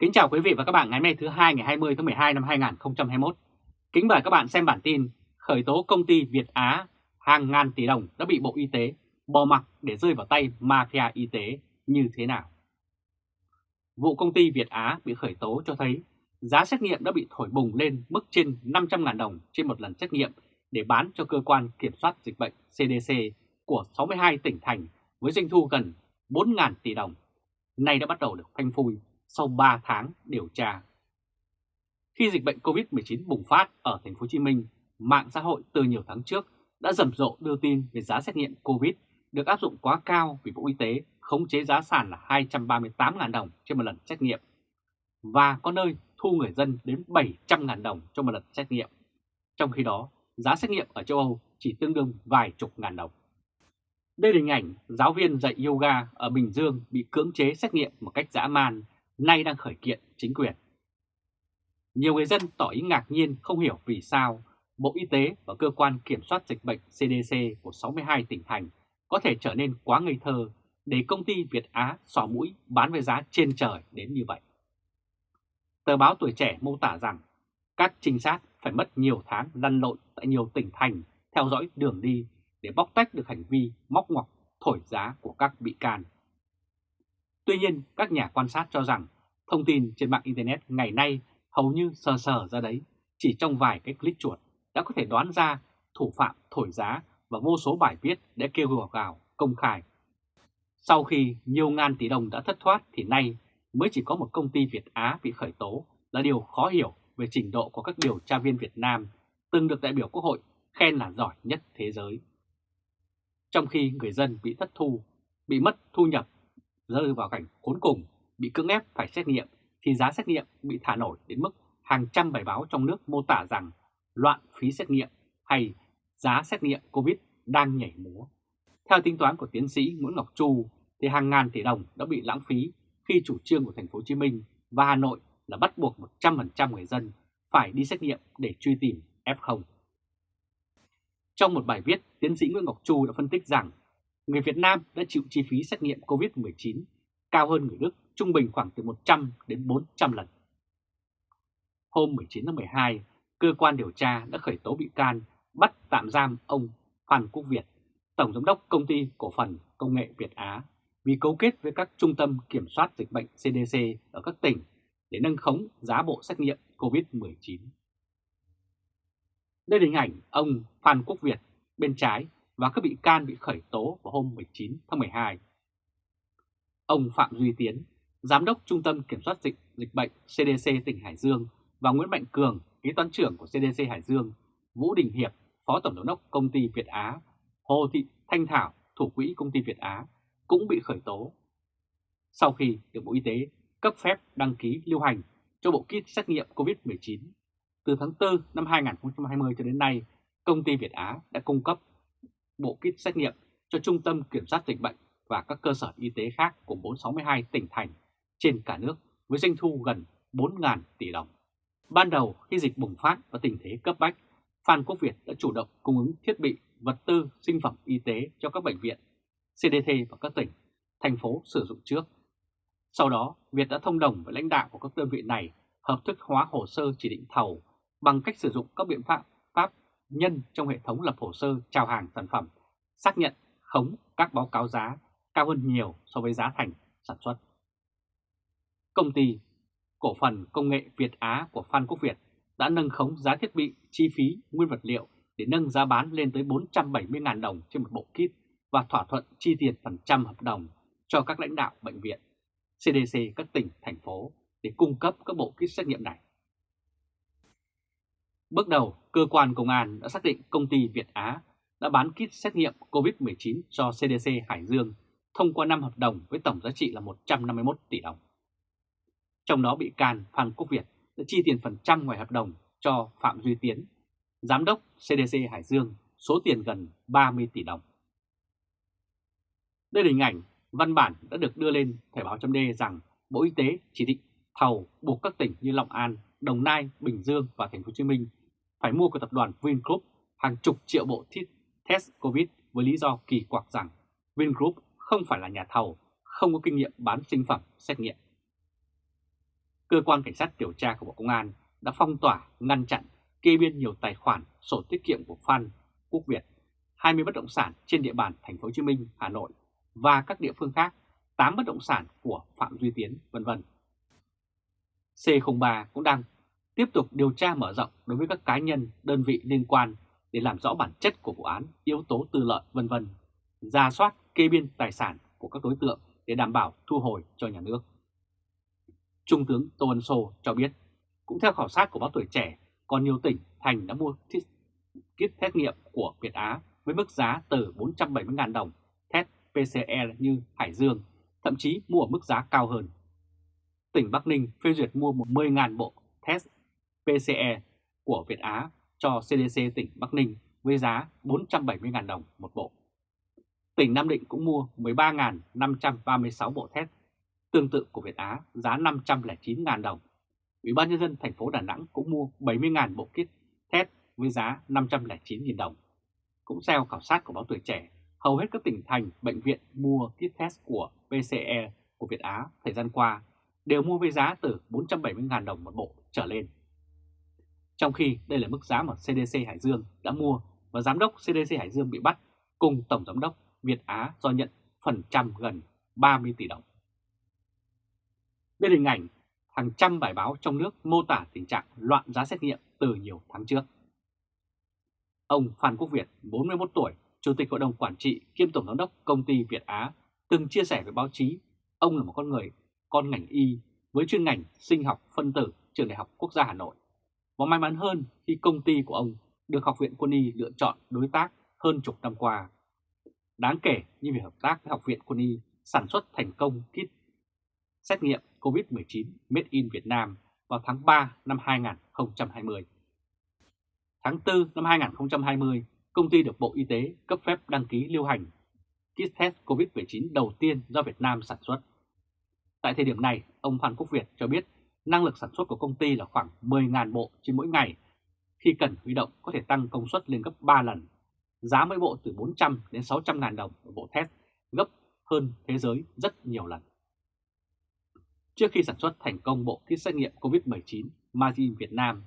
Kính chào quý vị và các bạn ngày hôm nay thứ hai, ngày 20 tháng 12 năm 2021. Kính mời các bạn xem bản tin khởi tố công ty Việt Á hàng ngàn tỷ đồng đã bị Bộ Y tế bỏ mặc để rơi vào tay mafia y tế như thế nào. Vụ công ty Việt Á bị khởi tố cho thấy giá xét nghiệm đã bị thổi bùng lên mức trên 500.000 đồng trên một lần xét nghiệm để bán cho cơ quan kiểm soát dịch bệnh CDC của 62 tỉnh thành với doanh thu gần 4.000 tỷ đồng. Nay đã bắt đầu được phanh phui sau 3 tháng điều tra. Khi dịch bệnh COVID-19 bùng phát ở thành phố Hồ Chí Minh, mạng xã hội từ nhiều tháng trước đã rầm rộ đưa tin về giá xét nghiệm COVID được áp dụng quá cao vì Bộ Y tế khống chế giá sàn là 238.000 đồng trên một lần xét nghiệm và có nơi thu người dân đến 700.000 đồng cho một lần xét nghiệm. Trong khi đó, giá xét nghiệm ở châu Âu chỉ tương đương vài chục ngàn đồng. Đây là hình ảnh giáo viên dạy yoga ở Bình Dương bị cưỡng chế xét nghiệm một cách dã man, nay đang khởi kiện chính quyền. Nhiều người dân tỏ ý ngạc nhiên, không hiểu vì sao Bộ Y tế và Cơ quan Kiểm soát Dịch bệnh CDC của 62 tỉnh thành có thể trở nên quá ngây thơ để công ty Việt Á xỏ mũi bán với giá trên trời đến như vậy. Tờ báo Tuổi Trẻ mô tả rằng các trinh sát phải mất nhiều tháng lăn lộn tại nhiều tỉnh thành theo dõi đường đi để bóc tách được hành vi móc ngoặc thổi giá của các bị can. Tuy nhiên, các nhà quan sát cho rằng thông tin trên mạng Internet ngày nay hầu như sờ sờ ra đấy, chỉ trong vài cái click chuột đã có thể đoán ra thủ phạm thổi giá và vô số bài viết để kêu gọi gào công khai. Sau khi nhiều ngàn tỷ đồng đã thất thoát thì nay mới chỉ có một công ty Việt Á bị khởi tố là điều khó hiểu về trình độ của các điều tra viên Việt Nam từng được đại biểu Quốc hội khen là giỏi nhất thế giới. Trong khi người dân bị thất thu, bị mất thu nhập, rơi vào cảnh khốn cùng, bị cưỡng ép phải xét nghiệm, thì giá xét nghiệm bị thả nổi đến mức hàng trăm bài báo trong nước mô tả rằng loạn phí xét nghiệm hay giá xét nghiệm COVID đang nhảy múa. Theo tính toán của tiến sĩ Nguyễn Ngọc Chu, thì hàng ngàn tỷ đồng đã bị lãng phí khi chủ trương của thành phố Hồ Chí Minh và Hà Nội là bắt buộc 100% người dân phải đi xét nghiệm để truy tìm F0. Trong một bài viết, tiến sĩ Nguyễn Ngọc Chu đã phân tích rằng người Việt Nam đã chịu chi phí xét nghiệm COVID-19 cao hơn người Đức trung bình khoảng từ 100 đến 400 lần. Hôm 19 tháng 12, cơ quan điều tra đã khởi tố bị can bắt tạm giam ông Phan Quốc Việt, Tổng Giám đốc Công ty Cổ phần Công nghệ Việt Á vì cấu kết với các trung tâm kiểm soát dịch bệnh CDC ở các tỉnh để nâng khống giá bộ xét nghiệm COVID-19. Đây là hình ảnh ông Phan Quốc Việt bên trái và các bị can bị khởi tố vào hôm 19 tháng 12. Ông Phạm Duy Tiến, Giám đốc Trung tâm Kiểm soát dịch, dịch bệnh CDC tỉnh Hải Dương và Nguyễn Mạnh Cường, kế toán trưởng của CDC Hải Dương, Vũ Đình Hiệp, Phó Tổng giám đốc Công ty Việt Á, Hồ Thị Thanh Thảo, Thủ quỹ Công ty Việt Á cũng bị khởi tố. Sau khi được Bộ Y tế cấp phép đăng ký lưu hành cho bộ kit xét nghiệm COVID-19, từ tháng 4 năm 2020 cho đến nay, công ty Việt Á đã cung cấp bộ kit xét nghiệm cho Trung tâm Kiểm soát Dịch bệnh và các cơ sở y tế khác của 462 tỉnh thành trên cả nước với doanh thu gần 4.000 tỷ đồng. Ban đầu khi dịch bùng phát và tình thế cấp bách, Phan Quốc Việt đã chủ động cung ứng thiết bị, vật tư, sinh phẩm y tế cho các bệnh viện, CDT và các tỉnh, thành phố sử dụng trước. Sau đó, Việt đã thông đồng với lãnh đạo của các đơn vị này hợp thức hóa hồ sơ chỉ định thầu bằng cách sử dụng các biện pháp nhân trong hệ thống lập hồ sơ chào hàng sản phẩm, xác nhận khống các báo cáo giá cao hơn nhiều so với giá thành sản xuất. Công ty cổ phần công nghệ Việt Á của Phan Quốc Việt đã nâng khống giá thiết bị, chi phí, nguyên vật liệu để nâng giá bán lên tới 470.000 đồng trên một bộ kit và thỏa thuận chi tiền phần trăm hợp đồng cho các lãnh đạo bệnh viện, CDC các tỉnh, thành phố để cung cấp các bộ kit xét nghiệm này. Bước đầu, cơ quan công an đã xác định công ty Việt Á đã bán kit xét nghiệm COVID-19 cho CDC Hải Dương thông qua 5 hợp đồng với tổng giá trị là 151 tỷ đồng. Trong đó bị can Phan Quốc Việt đã chi tiền phần trăm ngoài hợp đồng cho Phạm Duy Tiến, Giám đốc CDC Hải Dương số tiền gần 30 tỷ đồng. Đây là hình ảnh văn bản đã được đưa lên Thời báo chấm rằng Bộ Y tế chỉ định thầu buộc các tỉnh như Long An, Đồng Nai, Bình Dương và Thành phố Hồ Chí Minh phải mua của tập đoàn Vingroup hàng chục triệu bộ test COVID với lý do kỳ quặc rằng Vingroup không phải là nhà thầu, không có kinh nghiệm bán sinh phẩm xét nghiệm. cơ quan cảnh sát điều tra của Bộ Công an đã phong tỏa, ngăn chặn, kê biên nhiều tài khoản sổ tiết kiệm của Phan Quốc Việt, 20 bất động sản trên địa bàn thành phố Hồ Chí Minh, Hà Nội và các địa phương khác, 8 bất động sản của Phạm Duy Tiến, vân vân. C03 cũng đang tiếp tục điều tra mở rộng đối với các cá nhân, đơn vị liên quan để làm rõ bản chất của vụ án, yếu tố tư lợi vân vân, ra soát kê biên tài sản của các đối tượng để đảm bảo thu hồi cho nhà nước. Trung tướng Tô Ân Sô cho biết, cũng theo khảo sát của báo tuổi trẻ, còn nhiều tỉnh, thành đã mua kit xét nghiệm của Việt Á với mức giá từ 470.000 đồng test PCR như Hải Dương, thậm chí mua ở mức giá cao hơn. Tỉnh Bắc Ninh phê duyệt mua 10.000 bộ test PCE của Việt Á cho CDC tỉnh Bắc Ninh với giá 470.000 đồng một bộ. Tỉnh Nam Định cũng mua 13.536 bộ test tương tự của Việt Á giá 509.000 đồng. Ủy ban nhân dân thành phố Đà Nẵng cũng mua 70.000 bộ kit test với giá 509.000 đồng. Cũng theo khảo sát của báo Tuổi Trẻ, hầu hết các tỉnh thành, bệnh viện mua kit test của PCE của Việt Á thời gian qua đều mua với giá từ 470.000 đồng một bộ trở lên. Trong khi đây là mức giá mà CDC Hải Dương đã mua và Giám đốc CDC Hải Dương bị bắt cùng Tổng Giám đốc Việt Á do nhận phần trăm gần 30 tỷ đồng. Bên hình ảnh, hàng trăm bài báo trong nước mô tả tình trạng loạn giá xét nghiệm từ nhiều tháng trước. Ông Phan Quốc Việt, 41 tuổi, Chủ tịch Hội đồng Quản trị kiêm Tổng Giám đốc Công ty Việt Á, từng chia sẻ với báo chí, ông là một con người, con ngành y với chuyên ngành sinh học phân tử Trường Đại học Quốc gia Hà Nội. Và may mắn hơn khi công ty của ông được Học viện Quân y lựa chọn đối tác hơn chục năm qua. Đáng kể như việc hợp tác với Học viện Quân y sản xuất thành công kit xét nghiệm COVID-19 Made in Việt Nam vào tháng 3 năm 2020. Tháng 4 năm 2020, công ty được Bộ Y tế cấp phép đăng ký lưu hành kit test COVID-19 đầu tiên do Việt Nam sản xuất. Tại thời điểm này, ông Phan Quốc Việt cho biết năng lực sản xuất của công ty là khoảng 10.000 bộ trên mỗi ngày. Khi cần huy động có thể tăng công suất lên gấp 3 lần. Giá mỗi bộ từ 400 đến 600 ngàn đồng một bộ test, gấp hơn thế giới rất nhiều lần. Trước khi sản xuất thành công bộ kit xét nghiệm COVID-19 Margin Việt Nam,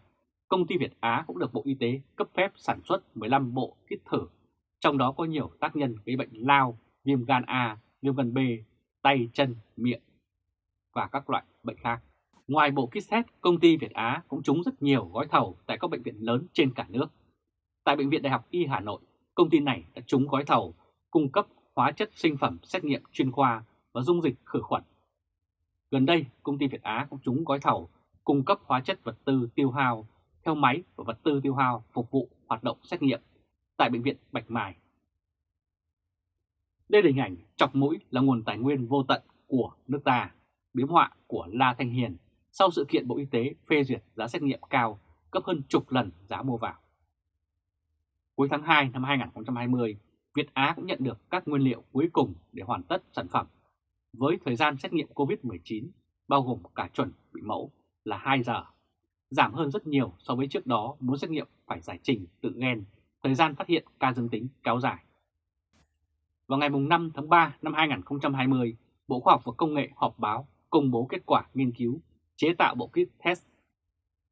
công ty Việt Á cũng được Bộ Y tế cấp phép sản xuất 15 bộ kit thử, trong đó có nhiều tác nhân gây bệnh lao, viêm gan A, viêm gan B, tay, chân, miệng và các loại bệnh khác. Ngoài bộ kit test, công ty Việt Á cũng trúng rất nhiều gói thầu tại các bệnh viện lớn trên cả nước. Tại Bệnh viện Đại học Y Hà Nội, công ty này đã trúng gói thầu cung cấp hóa chất sinh phẩm xét nghiệm chuyên khoa và dung dịch khử khuẩn. Gần đây, công ty Việt Á cũng trúng gói thầu cung cấp hóa chất vật tư tiêu hao theo máy và vật tư tiêu hao phục vụ hoạt động xét nghiệm tại Bệnh viện Bạch Mai. Đây là hình ảnh chọc mũi là nguồn tài nguyên vô tận của nước ta, biếm họa của La Thanh Hiền sau sự kiện Bộ Y tế phê duyệt giá xét nghiệm cao gấp hơn chục lần giá mua vào. Cuối tháng 2 năm 2020, Việt Á cũng nhận được các nguyên liệu cuối cùng để hoàn tất sản phẩm với thời gian xét nghiệm COVID-19 bao gồm cả chuẩn bị mẫu là 2 giờ, giảm hơn rất nhiều so với trước đó muốn xét nghiệm phải giải trình tự gen, thời gian phát hiện ca dương tính kéo dài. Vào ngày 5 tháng 3 năm 2020, Bộ Khoa học và Công nghệ họp báo công bố kết quả nghiên cứu chế tạo bộ kit test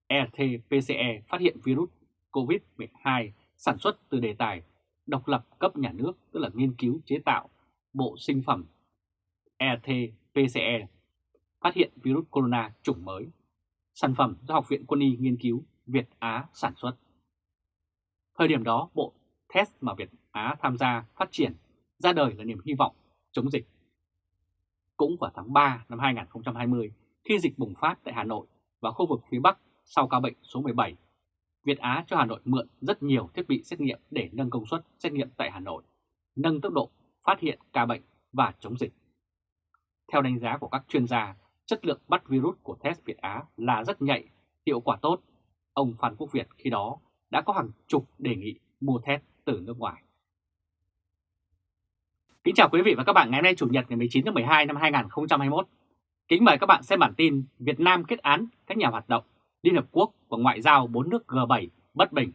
RT-PCE phát hiện virus COVID-12 sản xuất từ đề tài độc lập cấp nhà nước, tức là nghiên cứu chế tạo bộ sinh phẩm RT-PCE phát hiện virus corona chủng mới. Sản phẩm do Học viện Quân y nghiên cứu Việt Á sản xuất. Thời điểm đó, bộ test mà Việt Á tham gia phát triển ra đời là niềm hy vọng chống dịch. Cũng vào tháng 3 năm 2020, khi dịch bùng phát tại Hà Nội và khu vực phía Bắc sau ca bệnh số 17, Việt Á cho Hà Nội mượn rất nhiều thiết bị xét nghiệm để nâng công suất xét nghiệm tại Hà Nội, nâng tốc độ phát hiện ca bệnh và chống dịch. Theo đánh giá của các chuyên gia, chất lượng bắt virus của test Việt Á là rất nhạy, hiệu quả tốt. Ông Phan Quốc Việt khi đó đã có hàng chục đề nghị mua test từ nước ngoài. Kính chào quý vị và các bạn ngày hôm nay Chủ nhật ngày 19 tháng 12 năm 2021. Kính mời các bạn xem bản tin Việt Nam kết án các nhà hoạt động Liên Hợp Quốc và ngoại giao bốn nước G7 bất bình.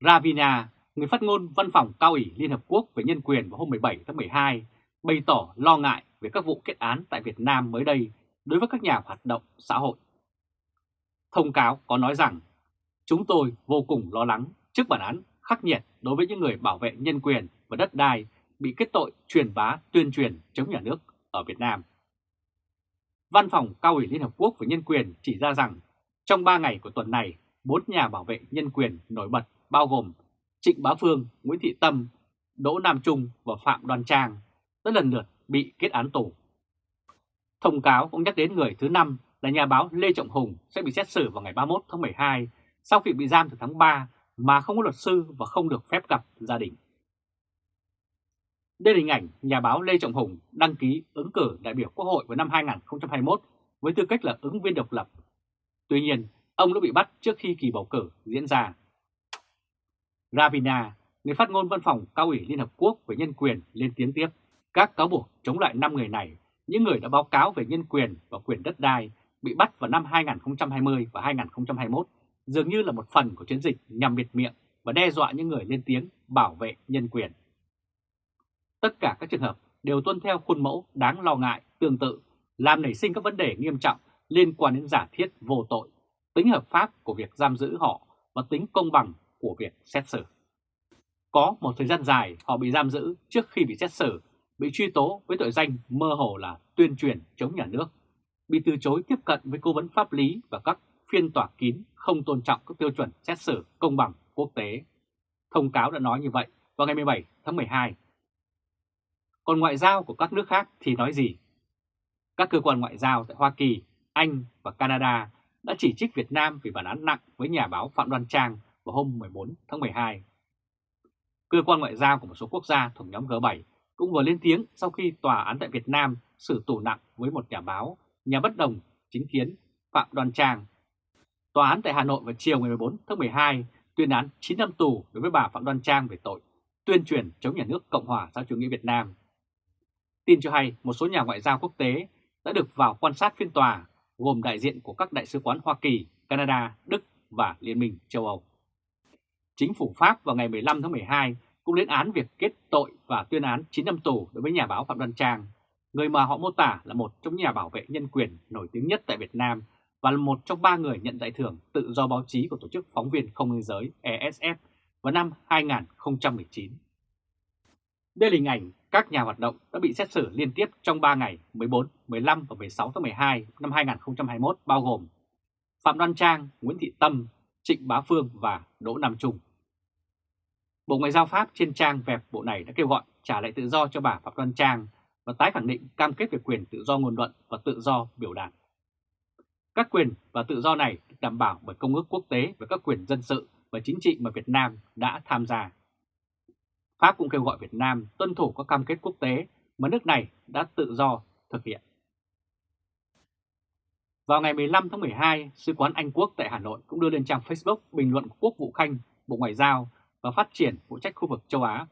Ravina, người phát ngôn văn phòng cao ủy Liên Hợp Quốc về nhân quyền vào hôm 17 tháng 12, bày tỏ lo ngại về các vụ kết án tại Việt Nam mới đây đối với các nhà hoạt động xã hội. Thông cáo có nói rằng, chúng tôi vô cùng lo lắng trước bản án khắc nghiệt đối với những người bảo vệ nhân quyền và đất đai bị kết tội truyền bá tuyên truyền chống nhà nước ở Việt Nam. Văn phòng Cao ủy Liên Hợp Quốc về Nhân quyền chỉ ra rằng trong 3 ngày của tuần này, bốn nhà bảo vệ nhân quyền nổi bật bao gồm Trịnh Bá Phương, Nguyễn Thị Tâm, Đỗ Nam Trung và Phạm Đoan Trang đã lần lượt bị kết án tù. Thông cáo cũng nhắc đến người thứ năm là nhà báo Lê Trọng Hùng sẽ bị xét xử vào ngày 31 tháng 12 sau khi bị giam từ tháng 3 mà không có luật sư và không được phép gặp gia đình. Đây là hình ảnh nhà báo Lê Trọng Hùng đăng ký ứng cử đại biểu Quốc hội vào năm 2021 với tư cách là ứng viên độc lập. Tuy nhiên, ông đã bị bắt trước khi kỳ bầu cử diễn ra. Ravina, người phát ngôn văn phòng cao ủy Liên Hợp Quốc về nhân quyền lên tiếng tiếp, các cáo buộc chống lại 5 người này, những người đã báo cáo về nhân quyền và quyền đất đai, bị bắt vào năm 2020 và 2021, dường như là một phần của chiến dịch nhằm biệt miệng và đe dọa những người lên tiếng bảo vệ nhân quyền. Tất cả các trường hợp đều tuân theo khuôn mẫu đáng lo ngại tương tự, làm nảy sinh các vấn đề nghiêm trọng liên quan đến giả thiết vô tội, tính hợp pháp của việc giam giữ họ và tính công bằng của việc xét xử. Có một thời gian dài họ bị giam giữ trước khi bị xét xử, bị truy tố với tội danh mơ hồ là tuyên truyền chống nhà nước, bị từ chối tiếp cận với cố vấn pháp lý và các phiên tòa kín không tôn trọng các tiêu chuẩn xét xử công bằng quốc tế. Thông cáo đã nói như vậy vào ngày 17 tháng 12 còn ngoại giao của các nước khác thì nói gì? Các cơ quan ngoại giao tại Hoa Kỳ, Anh và Canada đã chỉ trích Việt Nam vì bản án nặng với nhà báo Phạm Đoan Trang vào hôm 14 tháng 12. Cơ quan ngoại giao của một số quốc gia thuộc nhóm G7 cũng vừa lên tiếng sau khi tòa án tại Việt Nam xử tù nặng với một nhà báo, nhà bất đồng chính kiến Phạm Đoan Trang. Tòa án tại Hà Nội vào chiều ngày 14 tháng 12 tuyên án 9 năm tù đối với bà Phạm Đoan Trang về tội tuyên truyền chống nhà nước Cộng hòa xã chủ nghĩa Việt Nam Tin cho hay một số nhà ngoại giao quốc tế đã được vào quan sát phiên tòa gồm đại diện của các đại sứ quán Hoa Kỳ, Canada, Đức và Liên minh châu Âu. Chính phủ Pháp vào ngày 15 tháng 12 cũng lên án việc kết tội và tuyên án 9 năm tù đối với nhà báo Phạm Đoan Trang, người mà họ mô tả là một trong nhà bảo vệ nhân quyền nổi tiếng nhất tại Việt Nam và là một trong ba người nhận giải thưởng tự do báo chí của Tổ chức Phóng viên Không biên giới ESF vào năm 2019. Đây là hình ảnh các nhà hoạt động đã bị xét xử liên tiếp trong 3 ngày 14, 15 và 16 tháng 12 năm 2021 bao gồm Phạm Đoan Trang, Nguyễn Thị Tâm, Trịnh Bá Phương và Đỗ Nam Trung. Bộ Ngoại giao Pháp trên trang web bộ này đã kêu gọi trả lại tự do cho bà Phạm Đoan Trang và tái khẳng định cam kết về quyền tự do ngôn luận và tự do biểu đạt. Các quyền và tự do này được đảm bảo bởi Công ước Quốc tế về các quyền dân sự và chính trị mà Việt Nam đã tham gia. Pháp cũng kêu gọi Việt Nam tuân thủ các cam kết quốc tế mà nước này đã tự do thực hiện. Vào ngày 15 tháng 12, Sứ quán Anh Quốc tại Hà Nội cũng đưa lên trang Facebook bình luận của Quốc vụ Khanh, Bộ Ngoại giao và Phát triển phụ trách khu vực châu Á,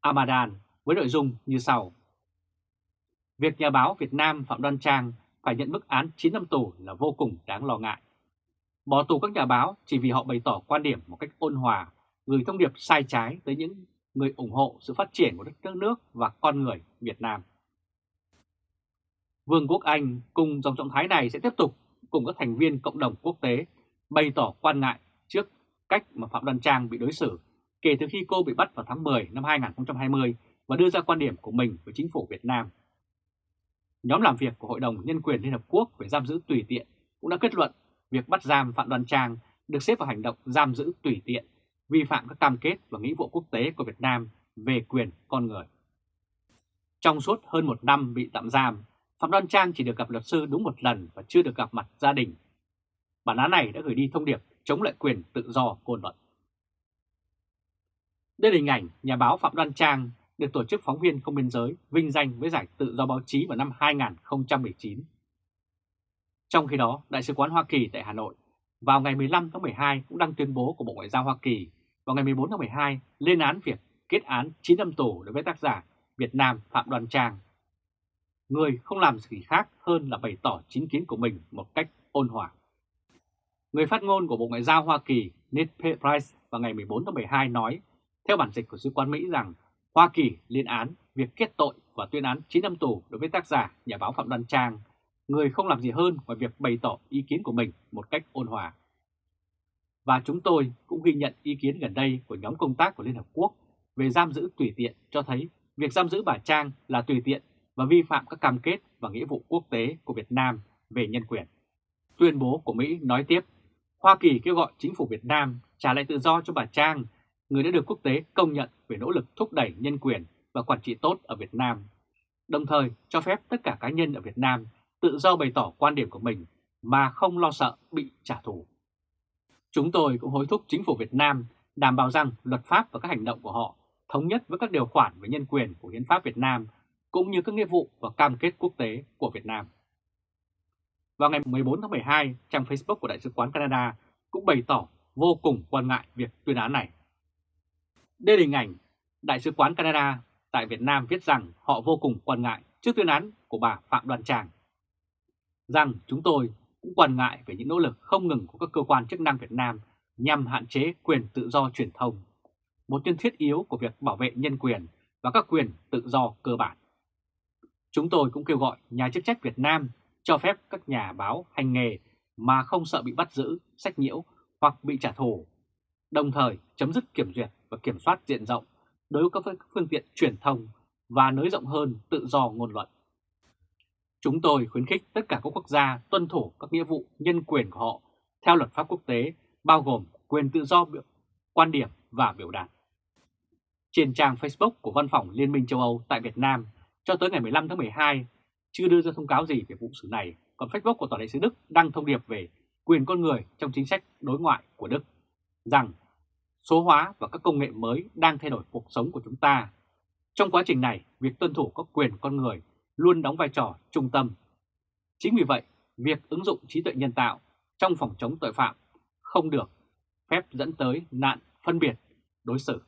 Amadan, với nội dung như sau. Việc nhà báo Việt Nam Phạm Đoan Trang phải nhận mức án 9 năm tù là vô cùng đáng lo ngại. Bỏ tù các nhà báo chỉ vì họ bày tỏ quan điểm một cách ôn hòa, gửi thông điệp sai trái tới những người ủng hộ sự phát triển của đất nước và con người Việt Nam. Vương quốc Anh cùng dòng trọng thái này sẽ tiếp tục cùng các thành viên cộng đồng quốc tế bày tỏ quan ngại trước cách mà Phạm Đoan Trang bị đối xử kể từ khi cô bị bắt vào tháng 10 năm 2020 và đưa ra quan điểm của mình với chính phủ Việt Nam. Nhóm làm việc của Hội đồng Nhân quyền Liên Hợp Quốc về giam giữ tùy tiện cũng đã kết luận việc bắt giam Phạm Đoan Trang được xếp vào hành động giam giữ tùy tiện vi phạm các cam kết và nghĩa vụ quốc tế của Việt Nam về quyền con người. Trong suốt hơn một năm bị tạm giam, Phạm Đoan Trang chỉ được gặp luật sư đúng một lần và chưa được gặp mặt gia đình. Bản án này đã gửi đi thông điệp chống lại quyền tự do ngôn luận. Đây là hình ảnh nhà báo Phạm Đoan Trang được Tổ chức Phóng viên Không Biên Giới vinh danh với giải tự do báo chí vào năm 2019. Trong khi đó, Đại sứ quán Hoa Kỳ tại Hà Nội vào ngày 15 tháng 12 cũng đăng tuyên bố của Bộ Ngoại giao Hoa Kỳ vào ngày 14 tháng 12 lên án việc kết án 9 năm tù đối với tác giả Việt Nam Phạm Đoàn Trang. Người không làm gì khác hơn là bày tỏ chính kiến của mình một cách ôn hòa. Người phát ngôn của Bộ Ngoại giao Hoa Kỳ Ned Price vào ngày 14 tháng 12 nói, theo bản dịch của Sứ quán Mỹ rằng Hoa Kỳ lên án việc kết tội và tuyên án 9 năm tù đối với tác giả nhà báo Phạm Đoàn Trang người không làm gì hơn ngoài việc bày tỏ ý kiến của mình một cách ôn hòa. Và chúng tôi cũng ghi nhận ý kiến gần đây của nhóm công tác của Liên Hợp Quốc về giam giữ tùy tiện cho thấy việc giam giữ bà Trang là tùy tiện và vi phạm các cam kết và nghĩa vụ quốc tế của Việt Nam về nhân quyền. Tuyên bố của Mỹ nói tiếp, Hoa Kỳ kêu gọi chính phủ Việt Nam trả lại tự do cho bà Trang, người đã được quốc tế công nhận về nỗ lực thúc đẩy nhân quyền và quản trị tốt ở Việt Nam, đồng thời cho phép tất cả cá nhân ở Việt Nam tự do bày tỏ quan điểm của mình mà không lo sợ bị trả thù. Chúng tôi cũng hối thúc chính phủ Việt Nam đảm bảo rằng luật pháp và các hành động của họ thống nhất với các điều khoản về nhân quyền của Hiến pháp Việt Nam cũng như các nghĩa vụ và cam kết quốc tế của Việt Nam. Vào ngày 14 tháng 12, trang Facebook của Đại sứ quán Canada cũng bày tỏ vô cùng quan ngại việc tuyên án này. Đây là hình ảnh Đại sứ quán Canada tại Việt Nam viết rằng họ vô cùng quan ngại trước tuyên án của bà Phạm Đoàn Tràng, Rằng chúng tôi cũng quan ngại về những nỗ lực không ngừng của các cơ quan chức năng Việt Nam nhằm hạn chế quyền tự do truyền thông, một nhân thiết yếu của việc bảo vệ nhân quyền và các quyền tự do cơ bản. Chúng tôi cũng kêu gọi nhà chức trách Việt Nam cho phép các nhà báo hành nghề mà không sợ bị bắt giữ, sách nhiễu hoặc bị trả thù, đồng thời chấm dứt kiểm duyệt và kiểm soát diện rộng đối với các phương tiện truyền thông và nới rộng hơn tự do ngôn luận. Chúng tôi khuyến khích tất cả các quốc gia tuân thủ các nghĩa vụ nhân quyền của họ theo luật pháp quốc tế, bao gồm quyền tự do biểu, quan điểm và biểu đạt. Trên trang Facebook của Văn phòng Liên minh châu Âu tại Việt Nam, cho tới ngày 15 tháng 12, chưa đưa ra thông cáo gì về vụ xử này, còn Facebook của Tòa đại sứ Đức đăng thông điệp về quyền con người trong chính sách đối ngoại của Đức, rằng số hóa và các công nghệ mới đang thay đổi cuộc sống của chúng ta. Trong quá trình này, việc tuân thủ các quyền con người luôn đóng vai trò trung tâm. Chính vì vậy, việc ứng dụng trí tuệ nhân tạo trong phòng chống tội phạm không được phép dẫn tới nạn phân biệt đối xử.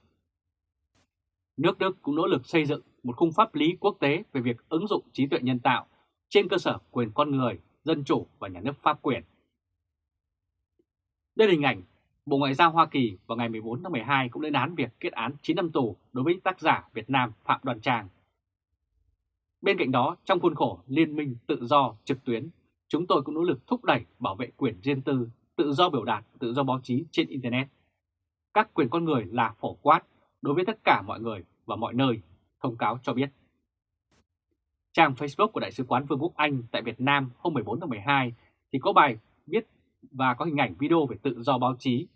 Nước Đức cũng nỗ lực xây dựng một khung pháp lý quốc tế về việc ứng dụng trí tuệ nhân tạo trên cơ sở quyền con người, dân chủ và nhà nước pháp quyền. Đây là hình ảnh Bộ Ngoại giao Hoa Kỳ vào ngày 14 tháng 12 cũng lên án việc kết án 9 năm tù đối với tác giả Việt Nam Phạm Đoàn Trang. Bên cạnh đó, trong khuôn khổ Liên minh tự do trực tuyến, chúng tôi cũng nỗ lực thúc đẩy bảo vệ quyền riêng tư, tự do biểu đạt, tự do báo chí trên Internet. Các quyền con người là phổ quát đối với tất cả mọi người và mọi nơi, thông cáo cho biết. Trang Facebook của Đại sứ quán Vương quốc Anh tại Việt Nam hôm 14 tháng 12 thì có bài viết và có hình ảnh video về tự do báo chí.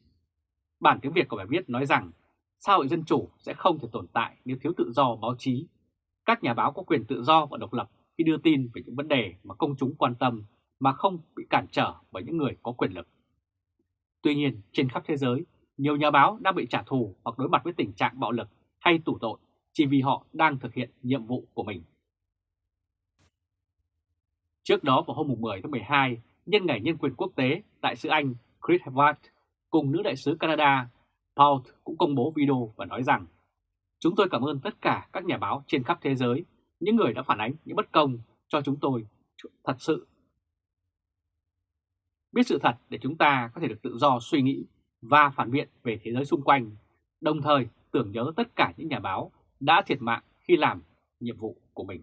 Bản tiếng Việt của bài viết nói rằng xã hội dân chủ sẽ không thể tồn tại nếu thiếu tự do báo chí. Các nhà báo có quyền tự do và độc lập khi đưa tin về những vấn đề mà công chúng quan tâm mà không bị cản trở bởi những người có quyền lực. Tuy nhiên, trên khắp thế giới, nhiều nhà báo đang bị trả thù hoặc đối mặt với tình trạng bạo lực hay tủ tội chỉ vì họ đang thực hiện nhiệm vụ của mình. Trước đó vào hôm 10 tháng 12, nhân ngày nhân quyền quốc tế, đại sứ Anh Chris Evans cùng nữ đại sứ Canada Paul cũng công bố video và nói rằng Chúng tôi cảm ơn tất cả các nhà báo trên khắp thế giới, những người đã phản ánh những bất công cho chúng tôi thật sự. Biết sự thật để chúng ta có thể được tự do suy nghĩ và phản biện về thế giới xung quanh, đồng thời tưởng nhớ tất cả những nhà báo đã thiệt mạng khi làm nhiệm vụ của mình.